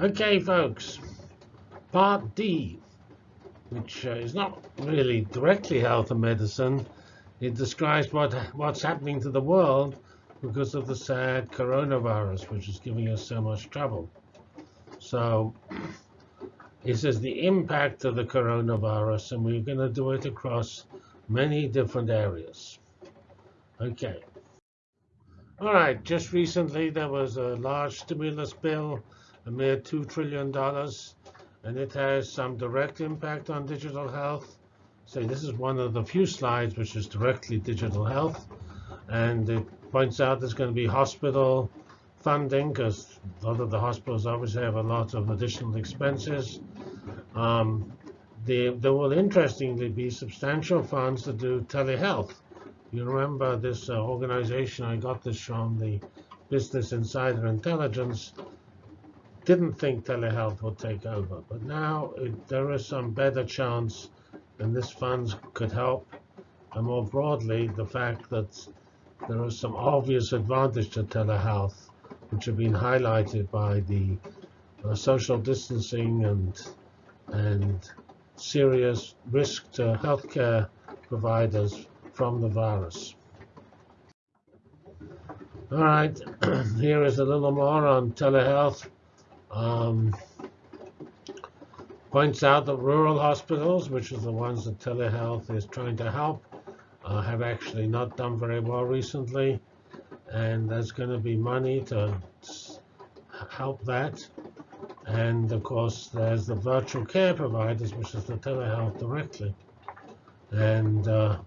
Okay, folks, part D, which uh, is not really directly health and medicine. It describes what what's happening to the world because of the sad coronavirus, which is giving us so much trouble. So it says the impact of the coronavirus, and we're going to do it across many different areas. Okay. All right, just recently there was a large stimulus bill, a mere $2 trillion, and it has some direct impact on digital health. So this is one of the few slides which is directly digital health. And it points out there's going to be hospital funding because a lot of the hospitals obviously have a lot of additional expenses. Um, there, will interestingly be substantial funds to do telehealth. You remember this uh, organization, I got this from the Business Insider Intelligence, didn't think telehealth would take over. But now it, there is some better chance, and this funds could help. And more broadly, the fact that there is some obvious advantage to telehealth, which have been highlighted by the uh, social distancing and and serious risk to healthcare providers from the virus. All right, here is a little more on telehealth. Um, points out that rural hospitals, which are the ones that telehealth is trying to help, uh, have actually not done very well recently. And there's going to be money to help that. And of course, there's the virtual care providers, which is the telehealth directly. And uh,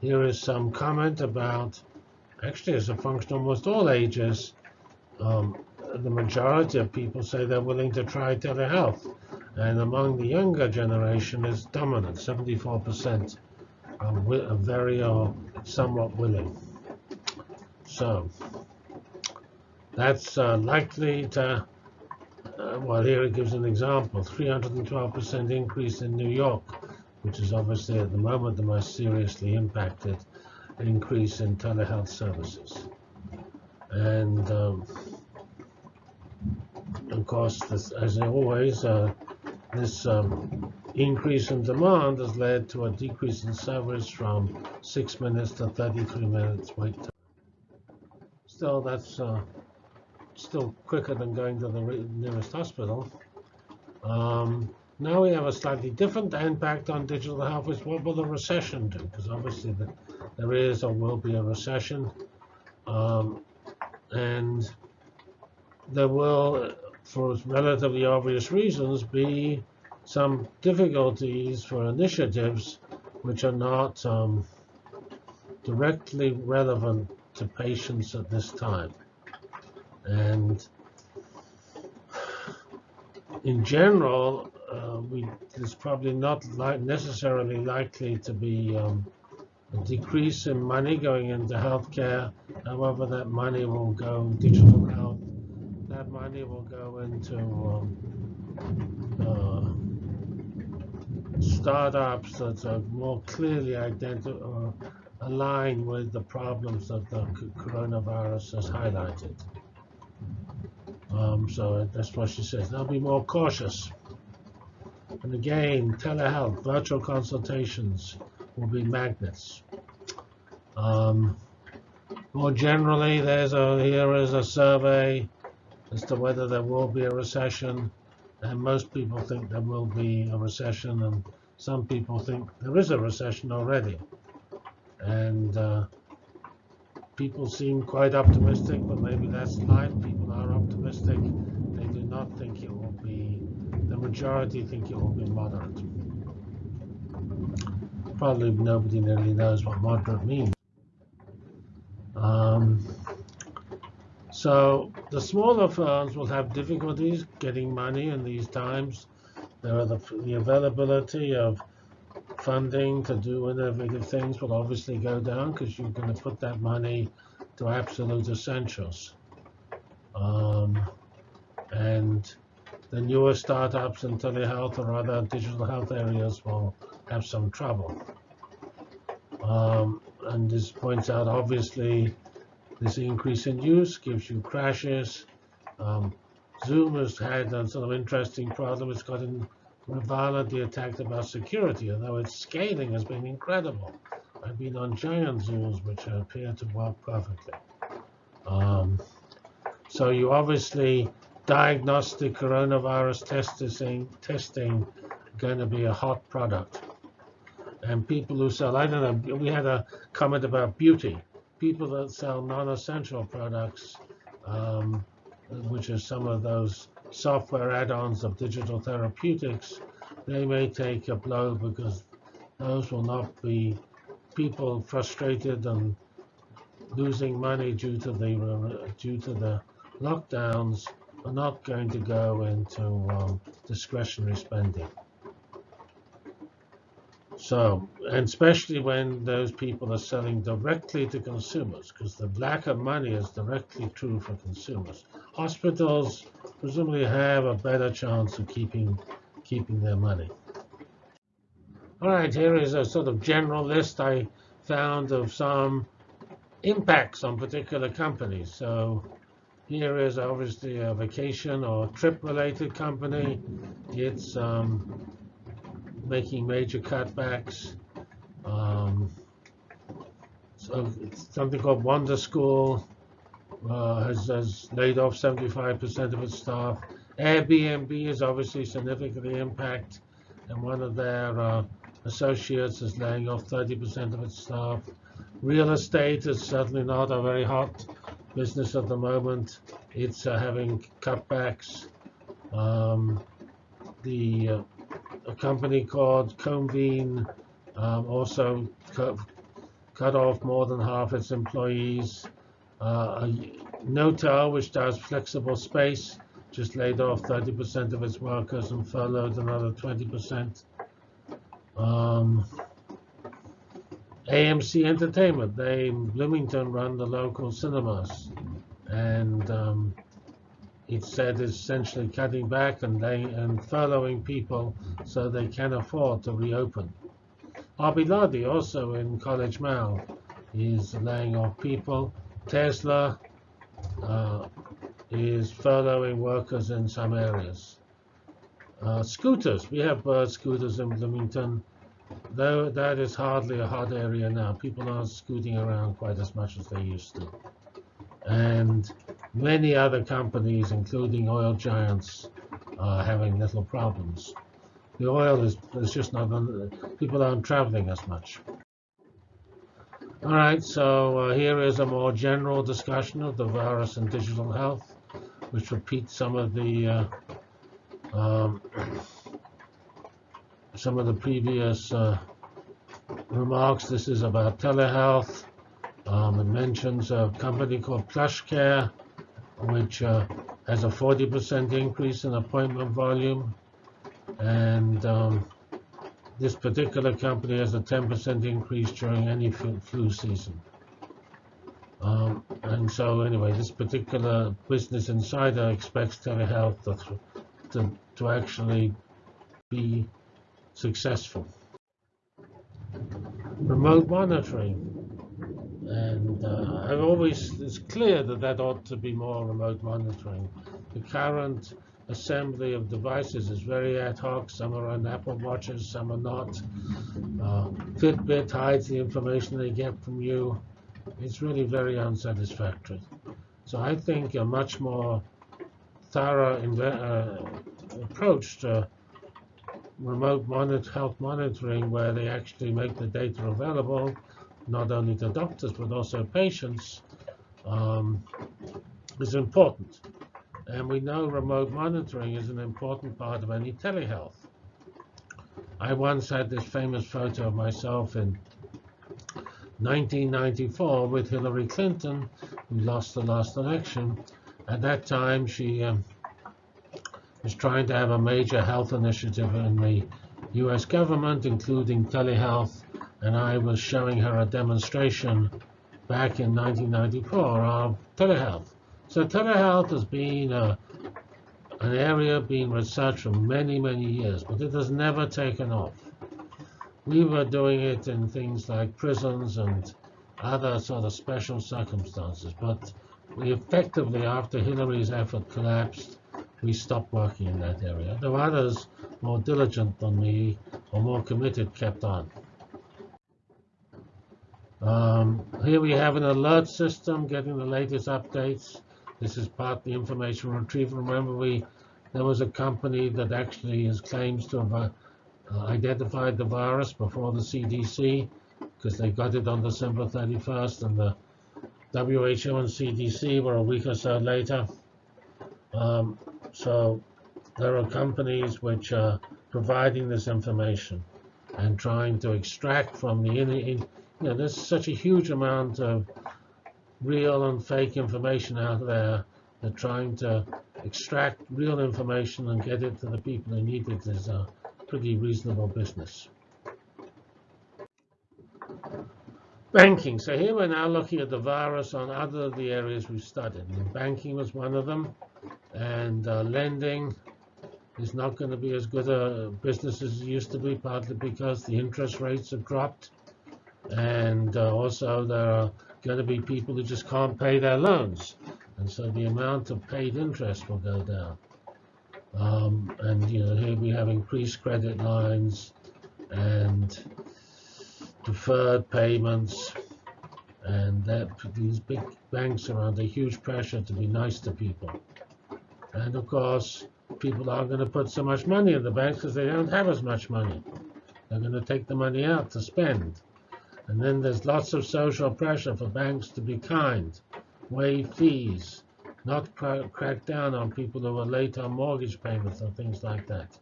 here is some comment about, actually as a function almost all ages, um, the majority of people say they're willing to try telehealth. And among the younger generation is dominant, 74% are, very or somewhat willing. So that's uh, likely to, uh, well, here it gives an example, 312% increase in New York which is obviously at the moment the most seriously impacted increase in telehealth services. And um, course, this, as always, uh, this um, increase in demand has led to a decrease in service from 6 minutes to 33 minutes wait time. Still, that's uh, still quicker than going to the nearest hospital. Um, now we have a slightly different impact on digital health, which what will the recession do? Because obviously the, there is or will be a recession. Um, and there will, for relatively obvious reasons, be some difficulties for initiatives which are not um, directly relevant to patients at this time. And in general, uh, we, probably not li necessarily likely to be um, a decrease in money going into healthcare. However, that money will go digital health. That money will go into um, uh, startups that are more clearly identified align with the problems that the coronavirus has highlighted. Um, so that's what she says. They'll be more cautious. And again, telehealth, virtual consultations will be magnets. Um, more generally, there's a here is a survey as to whether there will be a recession, and most people think there will be a recession, and some people think there is a recession already. And uh, people seem quite optimistic, but maybe that's life. People are optimistic. They do not think it will be the majority think it will be moderate. Probably nobody really knows what moderate means. Um, so the smaller firms will have difficulties getting money in these times. There are the, the availability of funding to do innovative things will obviously go down because you're going to put that money to absolute essentials. Um, and the newer startups in telehealth or other digital health areas will have some trouble. Um, and this points out, obviously, this increase in use gives you crashes. Um, Zoom has had a sort of interesting problem. It's gotten violently attacked about security, although its scaling has been incredible. I've been on giant Zooms which appear to work perfectly. Um, so you obviously diagnostic coronavirus testing testing going to be a hot product. And people who sell, I don't know, we had a comment about beauty. People that sell non-essential products, um, which are some of those software add-ons of digital therapeutics, they may take a blow because those will not be people frustrated and losing money due to the due to the lockdowns are not going to go into um, discretionary spending. So, and especially when those people are selling directly to consumers, because the lack of money is directly true for consumers. Hospitals presumably have a better chance of keeping keeping their money. All right, here is a sort of general list I found of some impacts on particular companies. So here is obviously a vacation or trip-related company. It's um, making major cutbacks. Um, so something called Wonder School uh, has, has laid off 75% of its staff. Airbnb is obviously significantly impacted, and one of their uh, associates is laying off 30% of its staff. Real estate is certainly not a very hot business at the moment. It's uh, having cutbacks. Um, the uh, a company called Convene um, also cut, cut, off more than half its employees. Uh, Knotel, which does flexible space, just laid off 30% of its workers and furloughed another 20%. Um, AMC Entertainment, they in Bloomington run the local cinemas, and um, it said is essentially cutting back and laying, and furloughing people so they can afford to reopen. Arbiladi, also in College Mall, is laying off people. Tesla uh, is furloughing workers in some areas. Uh, scooters, we have bird scooters in Bloomington. Though that is hardly a hot area now. People aren't scooting around quite as much as they used to. And many other companies, including oil giants, are having little problems. The oil is, is just not, people aren't traveling as much. All right, so uh, here is a more general discussion of the virus and digital health, which repeats some of the uh, um, some of the previous uh, remarks. This is about telehealth. Um, it mentions a company called PlushCare, which uh, has a 40% increase in appointment volume. And um, this particular company has a 10% increase during any flu season. Um, and so anyway, this particular Business Insider expects telehealth to, to, to actually be successful. Remote monitoring. And uh, I've always, it's clear that that ought to be more remote monitoring. The current assembly of devices is very ad hoc. Some are on Apple Watches, some are not. Uh, Fitbit hides the information they get from you. It's really very unsatisfactory. So I think a much more thorough uh, approach to remote monitor, health monitoring where they actually make the data available, not only to doctors but also patients, um, is important. And we know remote monitoring is an important part of any telehealth. I once had this famous photo of myself in 1994 with Hillary Clinton, who lost the last election. At that time, she um, is trying to have a major health initiative in the US government, including telehealth, and I was showing her a demonstration back in 1994 of telehealth. So telehealth has been a, an area being researched for many, many years, but it has never taken off. We were doing it in things like prisons and other sort of special circumstances, but we effectively, after Hillary's effort collapsed, we stopped working in that area. There were others more diligent than me or more committed kept on. Um, here we have an alert system getting the latest updates. This is part of the information retrieval. Remember, we there was a company that actually has claims to have uh, identified the virus before the CDC because they got it on December 31st, and the WHO and CDC were a week or so later. Um, so there are companies which are providing this information and trying to extract from the in, in, you know there's such a huge amount of real and fake information out there that trying to extract real information and get it to the people who need it is a pretty reasonable business. Banking. So here we're now looking at the virus on other of the areas we've studied. And banking was one of them, and uh, lending is not going to be as good a business as it used to be, partly because the interest rates have dropped, and uh, also there are going to be people who just can't pay their loans, and so the amount of paid interest will go down. Um, and you know here we have increased credit lines and deferred payments, and that these big banks are under huge pressure to be nice to people. And of course, people aren't going to put so much money in the banks because they don't have as much money. They're going to take the money out to spend. And then there's lots of social pressure for banks to be kind, waive fees, not crack down on people who are late on mortgage payments and things like that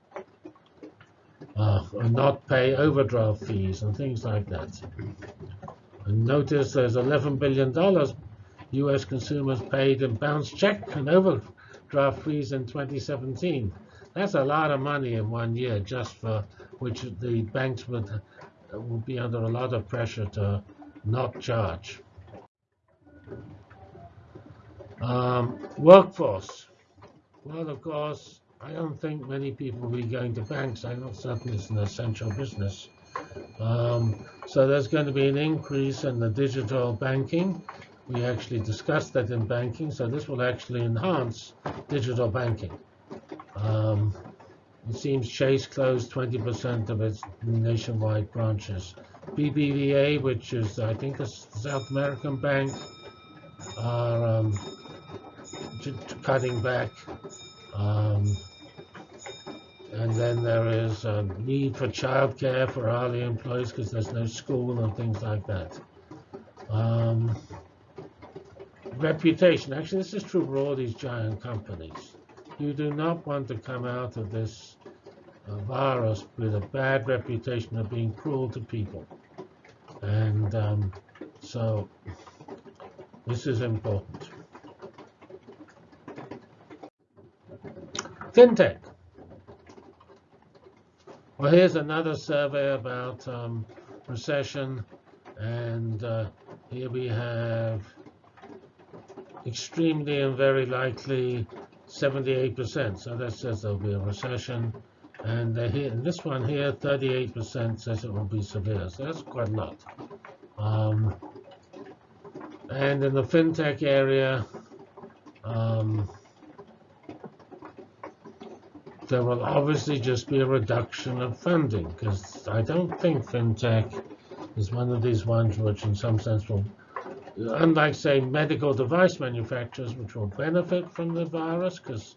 uh, and not pay overdraft fees and things like that. And notice there's $11 billion U.S. consumers paid in bounce check and overdraft fees in 2017. That's a lot of money in one year, just for which the banks would would be under a lot of pressure to not charge. Um, workforce. Well, of course, I don't think many people will be going to banks. I know certainly it's an essential business. Um, so there's going to be an increase in the digital banking. We actually discussed that in banking, so this will actually enhance digital banking. Um, it seems Chase closed 20% of its nationwide branches. BBVA, which is I think a South American bank, are um, cutting back. Um, and then there is a need for childcare for hourly employees because there's no school and things like that. Um, reputation. Actually, this is true for all these giant companies. You do not want to come out of this uh, virus with a bad reputation of being cruel to people. And um, so this is important. FinTech. Well, here's another survey about um, recession, and uh, here we have extremely and very likely 78%. So that says there'll be a recession. And here, this one here, 38% says it will be severe. So that's quite a lot. Um, and in the fintech area, um, there will obviously just be a reduction of funding because I don't think fintech is one of these ones which in some sense will, unlike say medical device manufacturers which will benefit from the virus because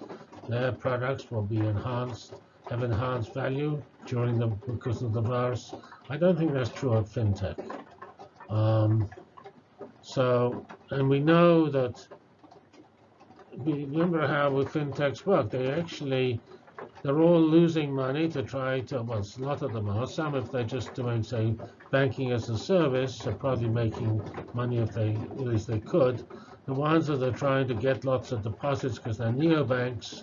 their products will be enhanced, have enhanced value during the because of the virus. I don't think that's true of fintech. Um, so, and we know that, remember how with fintechs work, they actually they're all losing money to try to, well, a lot of them are. Some, if they're just doing, say, banking as a service, are probably making money if they, at least they could. The ones that are trying to get lots of deposits because they're neobanks,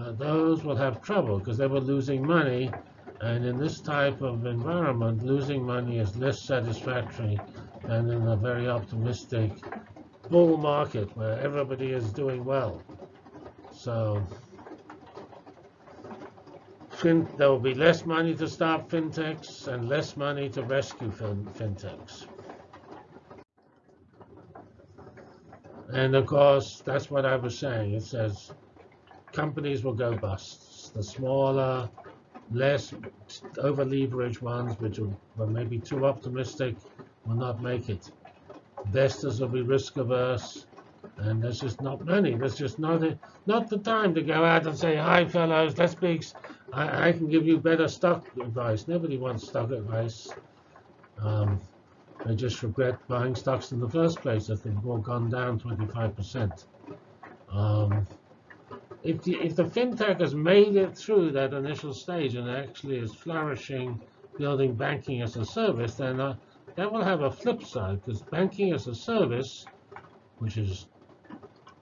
uh, those will have trouble because they were losing money. And in this type of environment, losing money is less satisfactory than in a very optimistic bull market where everybody is doing well. So fin there will be less money to stop fintechs and less money to rescue fin fintechs. And of course, that's what I was saying. It says companies will go bust. The smaller, less over-leveraged ones, which were maybe too optimistic, will not make it. Investors will be risk averse, and there's just not money. There's just not a, not the time to go out and say, "Hi, fellows, let's be. I, I can give you better stock advice." Nobody wants stock advice. Um, they just regret buying stocks in the first place if they've all gone down 25%. Um, if the, if the fintech has made it through that initial stage and actually is flourishing, building banking as a service, then uh, that will have a flip side because banking as a service, which is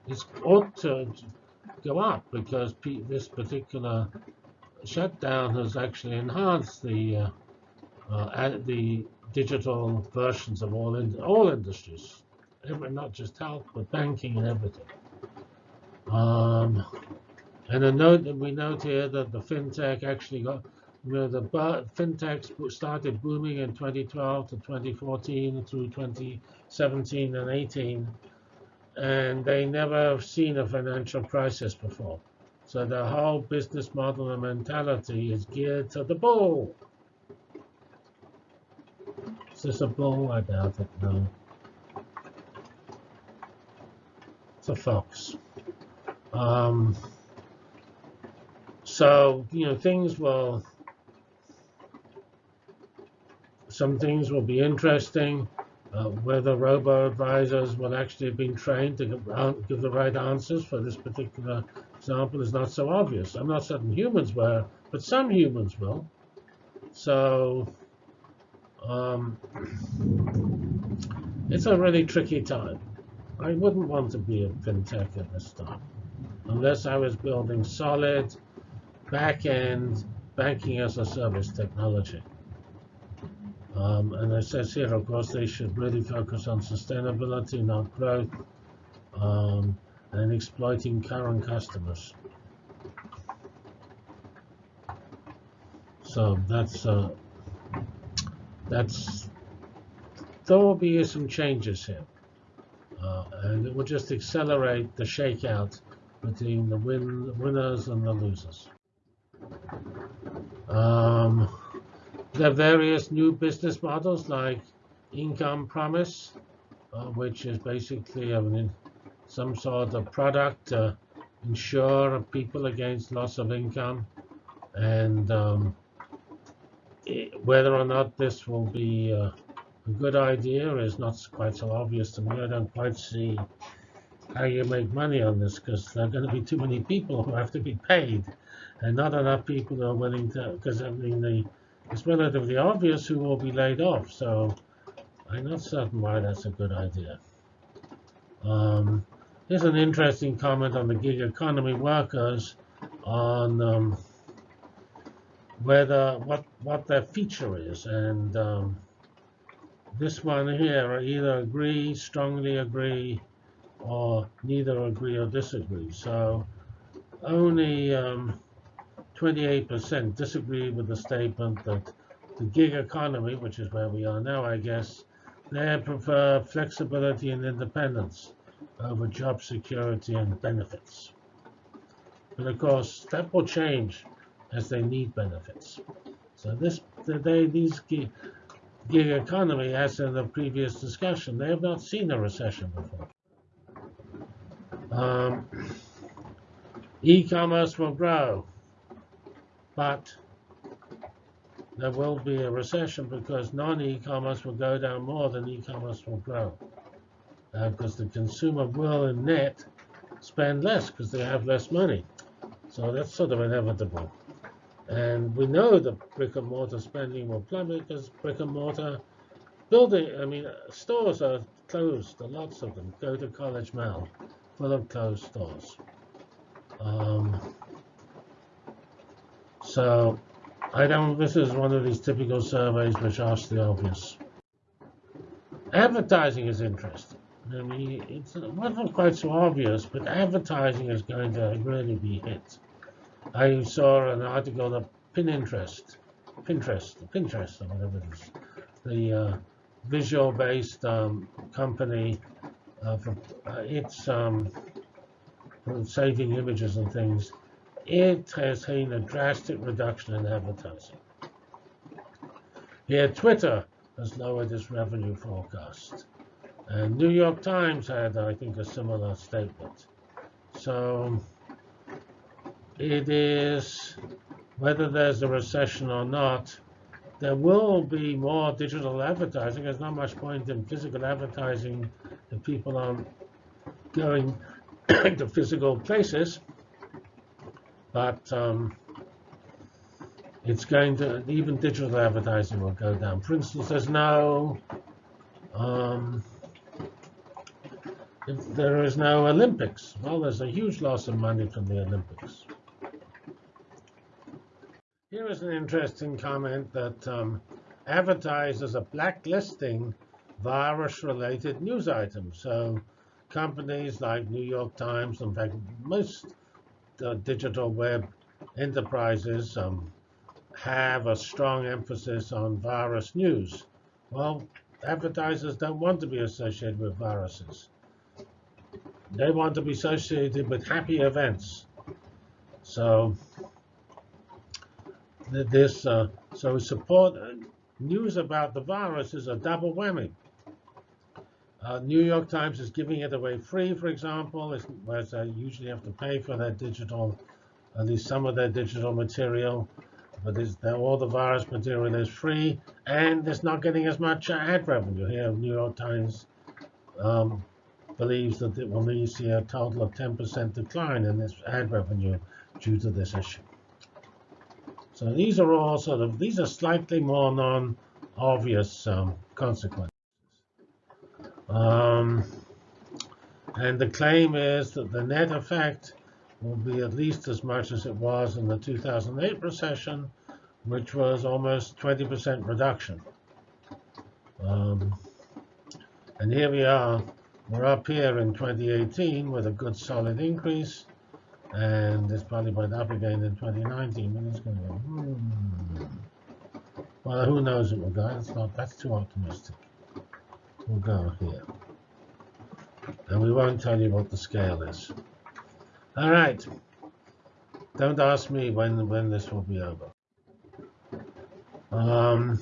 is ought to go up because this particular shutdown has actually enhanced the uh, uh, the digital versions of all in, all industries, not just health but banking and everything. Um, and a note that we note here that the fintech actually got, you know, the fintechs started booming in 2012 to 2014 through 2017 and 18, and they never have seen a financial crisis before. So the whole business model and mentality is geared to the bull. Is this a bull? I doubt it, no. It's a fox. Um, so, you know, things will, some things will be interesting. Uh, whether robo-advisors will actually have been trained to give, give the right answers for this particular example is not so obvious. I'm not certain humans were, but some humans will. So um, it's a really tricky time. I wouldn't want to be a fintech at this time unless I was building solid back-end banking as a service technology. Um, and it says here, of course, they should really focus on sustainability, not growth, um, and exploiting current customers. So that's uh, that's there will be some changes here, uh, and it will just accelerate the shakeout between the win winners and the losers. Um, there are various new business models like income promise, uh, which is basically I mean, some sort of product to insure people against loss of income. And um, it, whether or not this will be uh, a good idea is not quite so obvious to me. I don't quite see how you make money on this because there are going to be too many people who have to be paid and not enough people are willing to, because I mean, the, it's relatively obvious who will be laid off. So I'm not certain why that's a good idea. Um, here's an interesting comment on the gig economy workers on um, whether what what their feature is, and um, this one here I either agree, strongly agree, or neither agree or disagree. So only um, 28% disagree with the statement that the gig economy, which is where we are now, I guess, they prefer flexibility and independence over job security and benefits. But of course, that will change as they need benefits. So this, they, these gig economy, as in the previous discussion, they have not seen a recession before. Um, E-commerce will grow but there will be a recession because non-e-commerce will go down more than e-commerce will grow. Uh, because the consumer will, in net, spend less because they have less money. So that's sort of inevitable. And we know that brick and mortar spending will plummet because brick and mortar building, I mean, stores are closed, lots of them. Go to College Mall, full of closed stores. Um, so I don't, this is one of these typical surveys which ask the obvious. Advertising is interesting. I mean, it's not quite so obvious, but advertising is going to really be hit. I saw an article that Pinterest, Pinterest, Pinterest, or whatever it is, the uh, visual-based um, company, uh, for, uh, it's um, saving images and things, it has seen a drastic reduction in advertising. Here, Twitter has lowered its revenue forecast. And New York Times had, I think, a similar statement. So it is, whether there's a recession or not, there will be more digital advertising. There's not much point in physical advertising if people aren't going to physical places. But um, it's going to, even digital advertising will go down. For instance, there's no, um, if there is no Olympics. Well, there's a huge loss of money from the Olympics. Here is an interesting comment that um, advertisers are blacklisting virus-related news items. So companies like New York Times, in fact, most uh, digital web enterprises um, have a strong emphasis on virus news. Well, advertisers don't want to be associated with viruses. They want to be associated with happy events. So this uh, so support uh, news about the virus is a double whammy. Uh, New York Times is giving it away free, for example, whereas I usually have to pay for their digital, at least some of their digital material. But all the virus material is free, and it's not getting as much ad revenue. Here, New York Times um, believes that it will see a total of 10% decline in its ad revenue due to this issue. So these are all sort of, these are slightly more non-obvious um, consequences. Um, and the claim is that the net effect will be at least as much as it was in the 2008 recession, which was almost 20% reduction. Um, and here we are. We're up here in 2018 with a good solid increase and it's probably went up again in 2019, but it's going to go, hmm. Well, who knows it will go. Not, that's too optimistic. We'll go here. And we won't tell you what the scale is. All right. Don't ask me when, when this will be over. Um,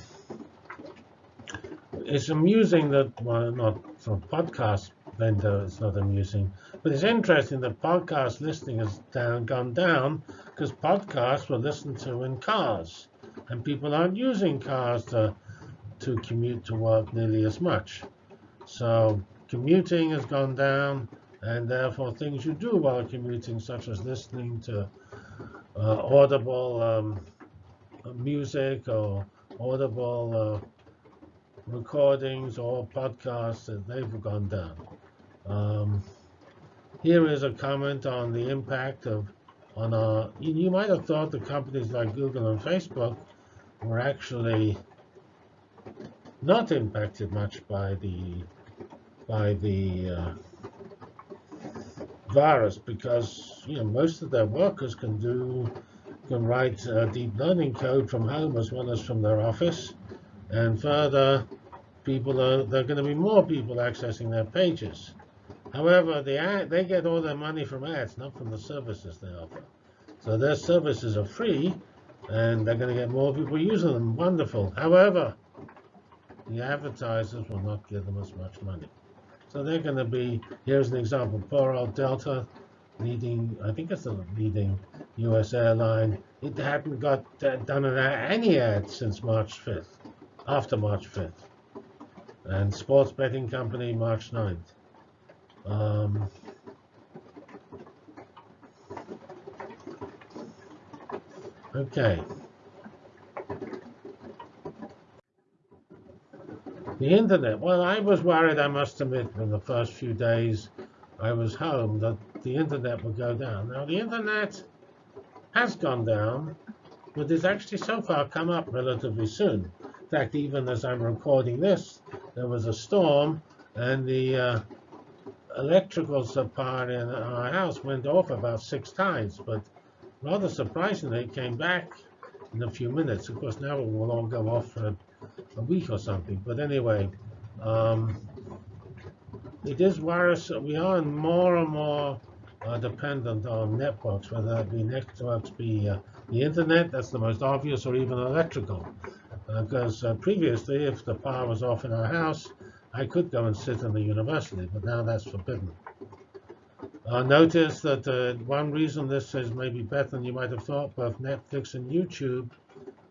it's amusing that, well, not for podcast vendor, it's not amusing, but it's interesting that podcast listening has down, gone down because podcasts were listened to in cars, and people aren't using cars to to commute to work nearly as much. So commuting has gone down, and therefore things you do while commuting, such as listening to uh, audible um, music or audible uh, recordings or podcasts, they've gone down. Um, here is a comment on the impact of on our. You might have thought the companies like Google and Facebook were actually not impacted much by the by the uh, virus because you know most of their workers can do can write uh, deep learning code from home as well as from their office, and further, people are there are going to be more people accessing their pages. However, the ad, they get all their money from ads, not from the services they offer. So their services are free, and they're going to get more people using them. Wonderful. However, the advertisers will not give them as much money. So they're going to be, here's an example, old Delta, leading, I think it's the leading U.S. airline. It hadn't got done any ads since March 5th, after March 5th. And sports betting company, March 9th. Um, okay. The internet. Well, I was worried, I must admit, in the first few days I was home that the internet would go down. Now, the internet has gone down, but it's actually so far come up relatively soon. In fact, even as I'm recording this, there was a storm, and the uh, electrical supply in our house went off about six times, but rather surprisingly, it came back in a few minutes. Of course, now it will all go off for a, week or something. But anyway, um, it is virus. We are more and more are dependent on networks, whether that be networks be uh, the internet, that's the most obvious, or even electrical. Because uh, previously, if the power was off in our house, I could go and sit in the university, but now that's forbidden. Uh, notice that uh, one reason this is maybe better than you might have thought, both Netflix and YouTube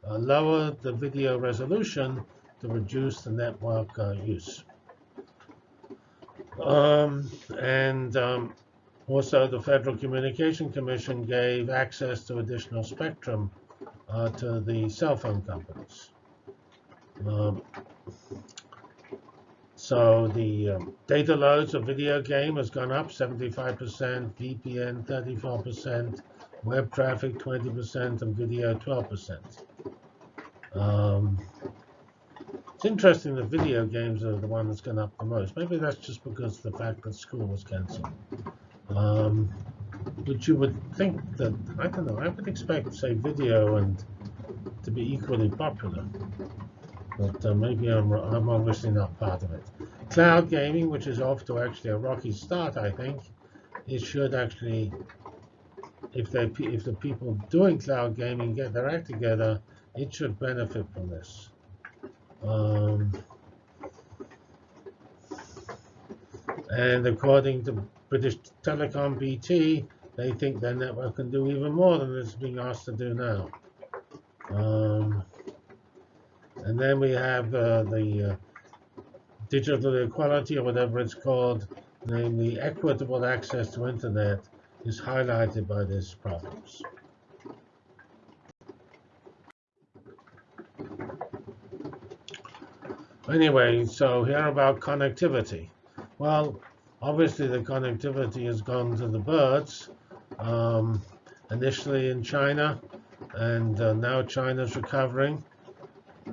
uh, lower the video resolution to reduce the network uh, use. Um, and um, also the Federal Communication Commission gave access to additional spectrum uh, to the cell phone companies. Um, so the um, data loads of video game has gone up 75%, VPN 34%, web traffic 20%, and video 12%. Um, it's interesting that video games are the one that's gone up the most. Maybe that's just because the fact that school was cancelled. Um, but you would think that, I don't know, I would expect, say, video and to be equally popular but uh, maybe I'm, I'm obviously not part of it. Cloud gaming, which is off to actually a rocky start, I think, it should actually, if they if the people doing cloud gaming get their act together, it should benefit from this. Um, and according to British Telecom BT, they think their network can do even more than it's being asked to do now. Um, and then we have uh, the uh, digital equality, or whatever it's called, namely equitable access to internet, is highlighted by these problems. Anyway, so here about connectivity. Well, obviously the connectivity has gone to the birds, um, initially in China, and uh, now China's recovering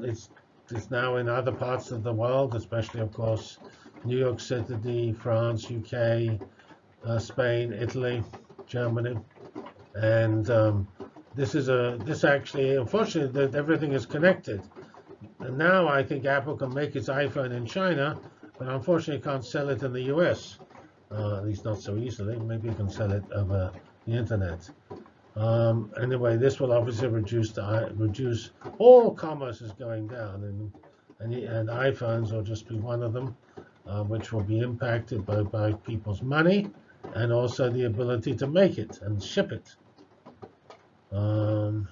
it's it's now in other parts of the world, especially, of course, New York City, France, UK, uh, Spain, Italy, Germany, and um, this is a this actually, unfortunately, that everything is connected. And now I think Apple can make its iPhone in China, but unfortunately can't sell it in the US, uh, at least not so easily. Maybe you can sell it over the internet. Um, anyway, this will obviously reduce the reduce all commerce is going down, and and, and iPhones will just be one of them, uh, which will be impacted by by people's money and also the ability to make it and ship it. Um,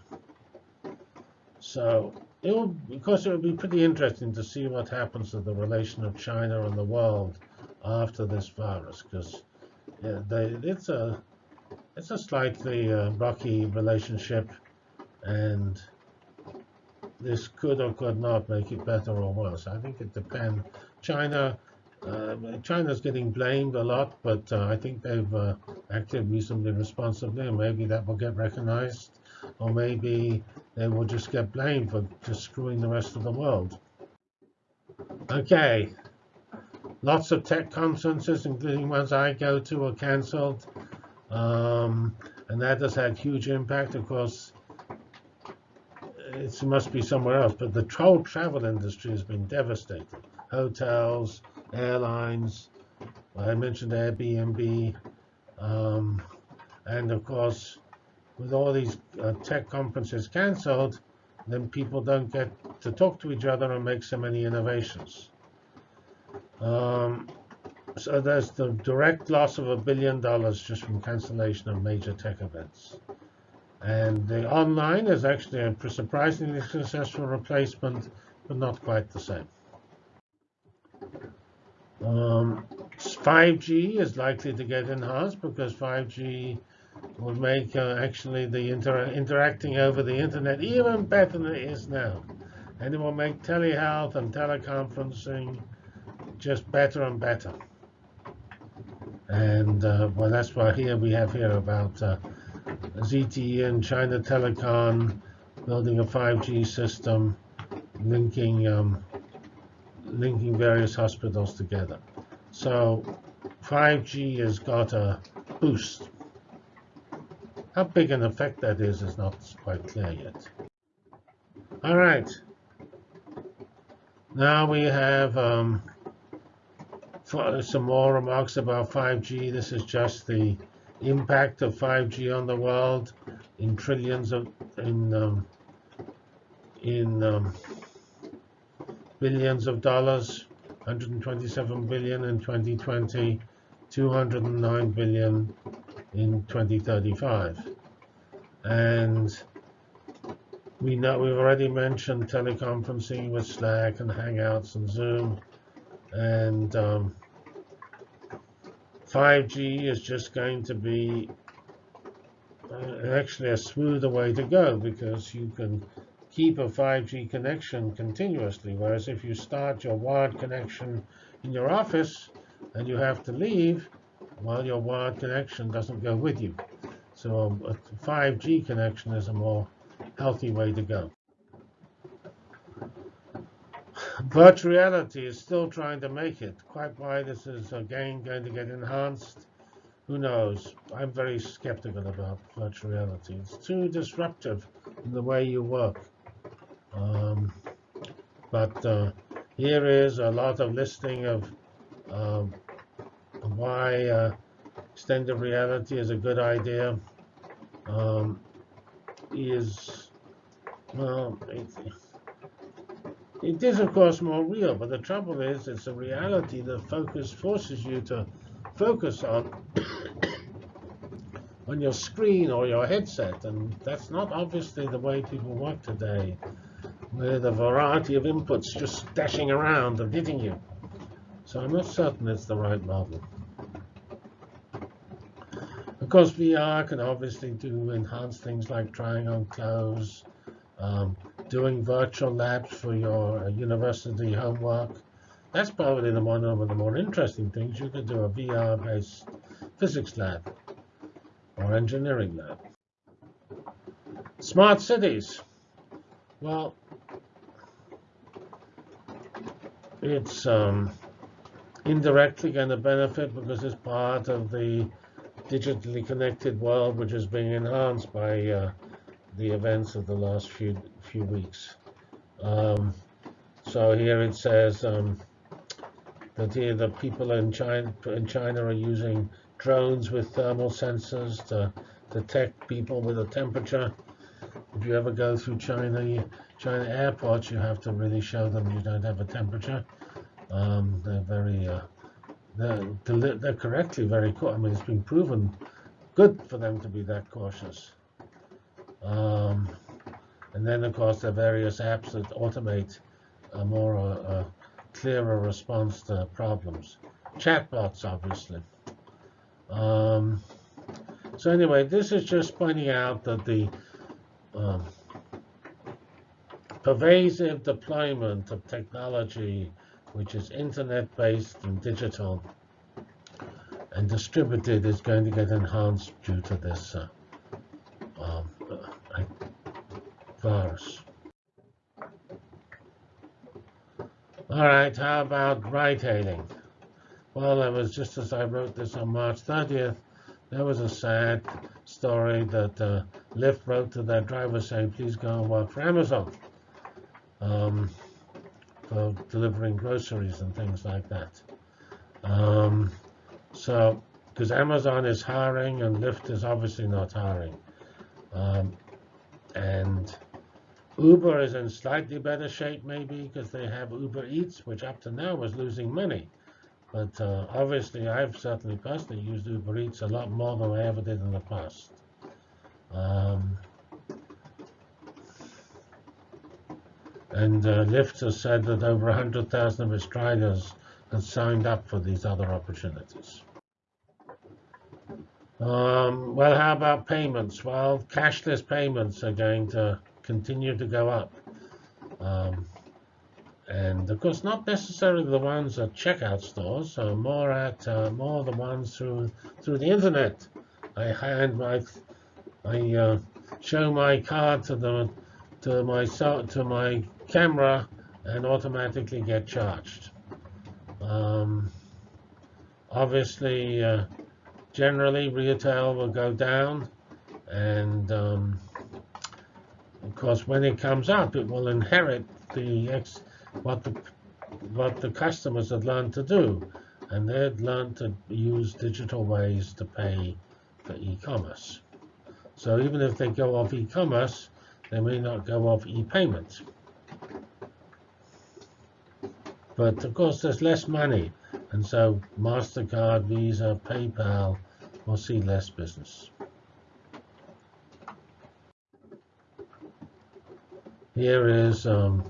so it will, because it will be pretty interesting to see what happens to the relation of China and the world after this virus, because it's a it's a slightly uh, rocky relationship, and this could or could not make it better or worse. I think it depends. China, uh, China's getting blamed a lot, but uh, I think they've uh, acted reasonably responsibly, and maybe that will get recognized, or maybe they will just get blamed for just screwing the rest of the world. Okay, lots of tech conferences, including ones I go to, are cancelled. Um, and that has had huge impact. Of course, it must be somewhere else, but the whole travel industry has been devastated. Hotels, airlines, I mentioned Airbnb, um, and of course, with all these uh, tech conferences cancelled, then people don't get to talk to each other and make so many innovations. Um, so there's the direct loss of a billion dollars just from cancellation of major tech events. And the online is actually a surprisingly successful replacement, but not quite the same. Um, 5G is likely to get enhanced because 5G will make uh, actually the inter interacting over the internet even better than it is now. And it will make telehealth and teleconferencing just better and better. And uh, well, that's why here we have here about uh, ZTE and China Telecom building a 5G system, linking um, linking various hospitals together. So 5G has got a boost. How big an effect that is is not quite clear yet. All right. Now we have um, some more remarks about 5G. This is just the impact of 5G on the world in trillions of in um, in um, billions of dollars, 127 billion in 2020, 209 billion in 2035. And we know we've already mentioned teleconferencing with Slack and Hangouts and Zoom, and um, 5G is just going to be uh, actually a smoother way to go because you can keep a 5G connection continuously. Whereas if you start your wired connection in your office and you have to leave, well, your wired connection doesn't go with you. So a 5G connection is a more healthy way to go. Virtual reality is still trying to make it. Quite why this is again going to get enhanced, who knows? I'm very skeptical about virtual reality. It's too disruptive in the way you work. Um, but uh, here is a lot of listing of um, why uh, extended reality is a good idea. Um, is well, it, it is of course more real, but the trouble is it's a reality that focus forces you to focus on on your screen or your headset, and that's not obviously the way people work today with a variety of inputs just dashing around and hitting you. So I'm not certain it's the right model. Course, VR can obviously do enhanced things like trying on clothes, um, doing virtual labs for your uh, university homework. That's probably the one of the more interesting things. You could do a VR-based physics lab or engineering lab. Smart cities. Well, it's um, indirectly going to benefit because it's part of the digitally connected world, which is being enhanced by uh, the events of the last few few weeks. Um, so here it says um, that here the people in China in China are using drones with thermal sensors to detect people with a temperature. If you ever go through China, China airports, you have to really show them you don't have a temperature. Um, they're very, uh, they're, they're correctly very, I mean, it's been proven good for them to be that cautious. Um, and then, of course, there are various apps that automate a more uh, clearer response to problems. Chatbots, obviously. Um, so anyway, this is just pointing out that the um, pervasive deployment of technology, which is internet-based and digital and distributed, is going to get enhanced due to this uh, um, uh, virus. All right, how about ride-hailing? Well, it was just as I wrote this on March 30th, there was a sad story that uh, Lyft wrote to their driver saying, please go and work for Amazon um, for delivering groceries and things like that. Um, so, because Amazon is hiring and Lyft is obviously not hiring. Um, and Uber is in slightly better shape maybe because they have Uber Eats, which up to now was losing money. But uh, obviously, I've certainly personally used Uber Eats a lot more than I ever did in the past. Um, And uh, has said that over 100,000 of drivers have signed up for these other opportunities. Um, well, how about payments? Well, cashless payments are going to continue to go up. Um, and of course, not necessarily the ones at checkout stores, so more at uh, more the ones through through the internet. I hand my, I uh, show my card to the to my to my camera and automatically get charged. Um, obviously, uh, generally retail will go down, and um, of course, when it comes up, it will inherit the what the what the customers had learned to do, and they'd learned to use digital ways to pay for e-commerce. So even if they go off e-commerce, they may not go off e-payment. But of course, there's less money, and so MasterCard, Visa, PayPal will see less business. Here is um,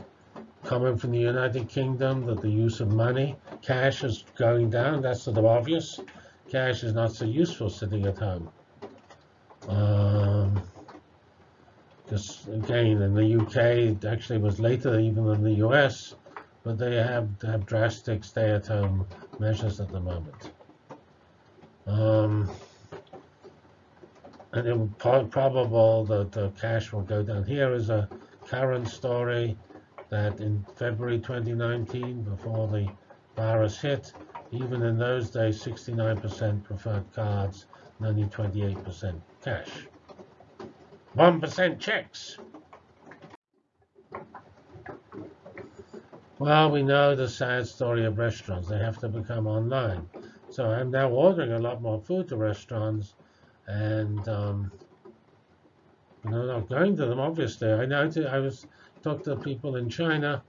coming from the United Kingdom that the use of money, cash is going down. That's sort of obvious. Cash is not so useful sitting at home. Um, because again, in the UK, it actually was later even than the US, but they have have drastic stay-at-home measures at the moment. Um, and it's probable that the cash will go down. Here is a current story that in February 2019, before the virus hit, even in those days, 69% preferred cards and only 28% cash. 1% checks. Well, we know the sad story of restaurants. They have to become online. So I'm now ordering a lot more food to restaurants and um, you know, not going to them, obviously. I know I was talked to people in China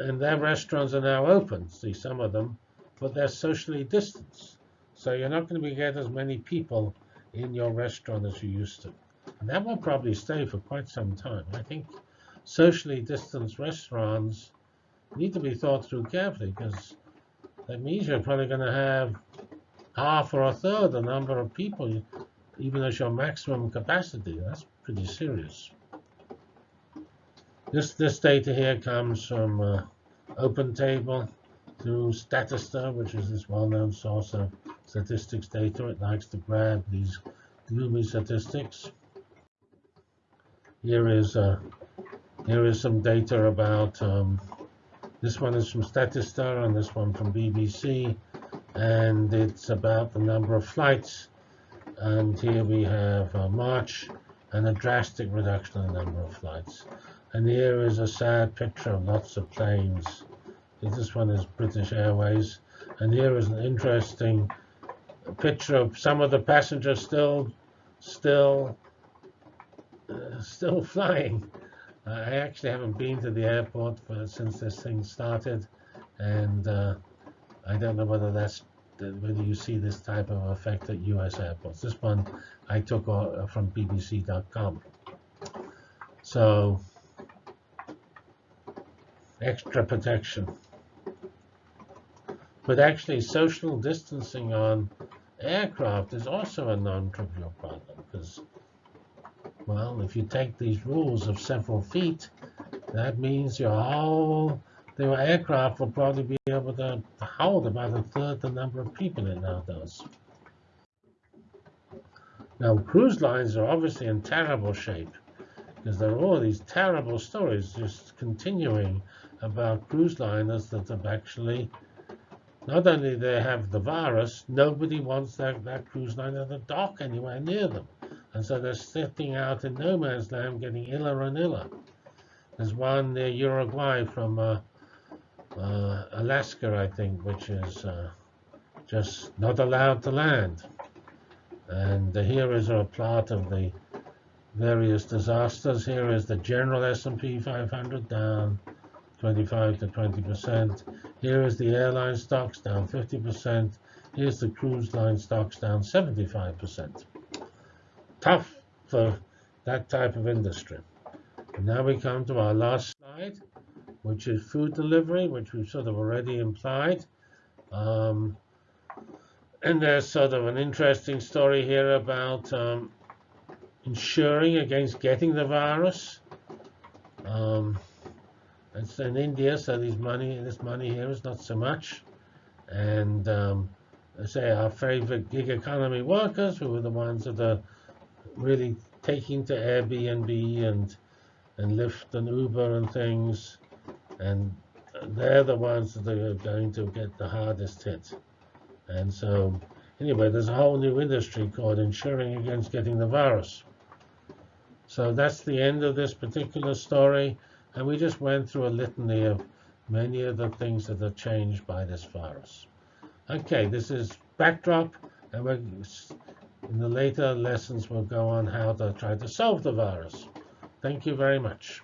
and their restaurants are now open, see some of them, but they're socially distanced. So you're not going to be get as many people in your restaurant as you used to. And that will probably stay for quite some time. I think socially distanced restaurants need to be thought through carefully because that means you're probably going to have half or a third the number of people, even as your maximum capacity. That's pretty serious. This this data here comes from uh, OpenTable through Statista, which is this well-known source of statistics data. It likes to grab these gloomy statistics. Here is uh, here is some data about um, this one is from Statista and this one from BBC, and it's about the number of flights. And here we have uh, March and a drastic reduction in the number of flights. And here is a sad picture of lots of planes. This one is British Airways. And here is an interesting picture of some of the passengers still, still uh, still flying. Uh, I actually haven't been to the airport for, since this thing started, and uh, I don't know whether that's whether you see this type of effect at U.S. airports. This one I took uh, from BBC.com. So extra protection. But actually, social distancing on aircraft is also a non-trivial problem because well, if you take these rules of several feet, that means your whole the aircraft will probably be able to hold about a third the number of people it now does. Now, cruise lines are obviously in terrible shape because there are all these terrible stories just continuing about cruise liners that have actually, not only they have the virus, nobody wants that, that cruise liner to dock anywhere near them. And so they're sitting out in no man's land getting iller and iller. There's one near Uruguay from uh, uh, Alaska, I think, which is uh, just not allowed to land. And here is a plot of the various disasters. Here is the general S&P 500 down 25 to 20%. Here is the airline stocks down 50%. Here's the cruise line stocks down 75% tough for that type of industry. And now we come to our last slide, which is food delivery, which we've sort of already implied. Um, and there's sort of an interesting story here about um, insuring against getting the virus. Um, it's in India, so these money, this money here is not so much. And um, I say our favorite gig economy workers, who are the ones that are really taking to Airbnb and and Lyft and Uber and things, and they're the ones that are going to get the hardest hit. And so, anyway, there's a whole new industry called insuring against getting the virus. So that's the end of this particular story, and we just went through a litany of many of the things that are changed by this virus. Okay, this is backdrop, and we're In the later lessons, we'll go on how to try to solve the virus. Thank you very much.